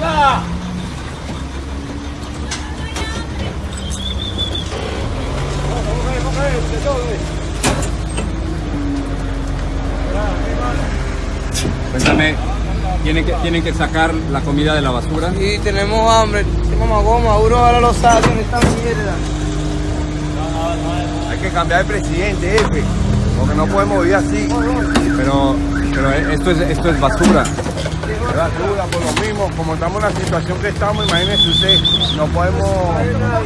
mierda! Cuéntame, ¿tienen que, ¿tienen que sacar la comida de la basura? Sí, tenemos hambre, tenemos goma, uno ahora lo sacan, esta mierda. Hay que cambiar de presidente, jefe, porque no podemos vivir así. Pero, pero esto, es, esto es basura. Es basura, por lo mismo, como estamos en la situación que estamos, imagínese usted, no podemos,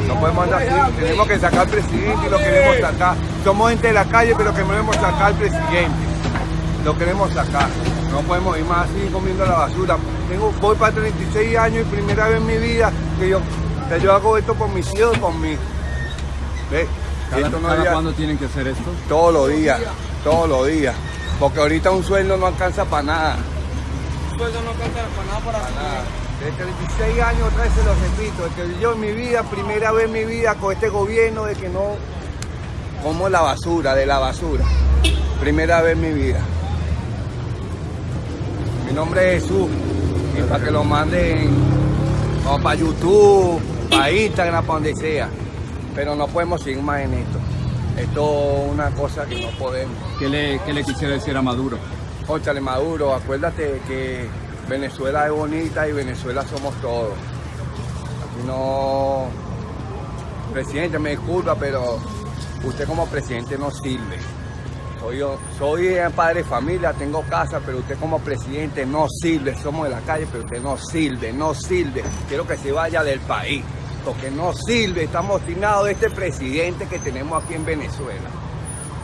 no podemos andar así. Tenemos que sacar al presidente y lo queremos sacar. Somos gente de la calle, pero queremos sacar al presidente. Lo queremos sacar. No podemos ir más así comiendo la basura. Tengo, voy para 36 años y primera vez en mi vida que yo, que yo hago esto por mis hijos y por mí. ¿Ves? ¿Cada, Esto no cada cuándo tienen que hacer esto? todos los días, todos los días. Porque ahorita un sueldo no alcanza para nada. Sueldo no alcanza para nada para Nada. De 36 años otra vez se lo repito, que yo en mi vida, primera vez en mi vida con este gobierno de que no como la basura, de la basura. Primera vez en mi vida. Mi nombre es Jesús. Y para que lo manden o para YouTube, para Instagram, para donde sea. Pero no podemos seguir más en esto. Esto es una cosa que no podemos. ¿Qué le, qué le quisiera decir a Maduro? Óchale Maduro, acuérdate que Venezuela es bonita y Venezuela somos todos. Aquí no. Presidente, me disculpa, pero usted como presidente no sirve. Soy soy padre de familia, tengo casa, pero usted como presidente no sirve. Somos de la calle, pero usted no sirve, no sirve. Quiero que se vaya del país, porque no sirve. Estamos obstinados de este presidente que tenemos aquí en Venezuela.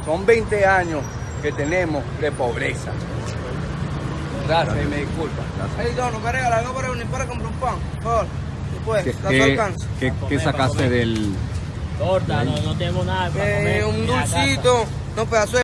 Son 20 años que tenemos de pobreza. Gracias, y me disculpa. Hey, no, no me regala algo para unir para comprar un pan, por favor. Después, ¿Qué, sacaste del, Torta, no, no tenemos nada para Eh, comer. un dulcito, no pedazo de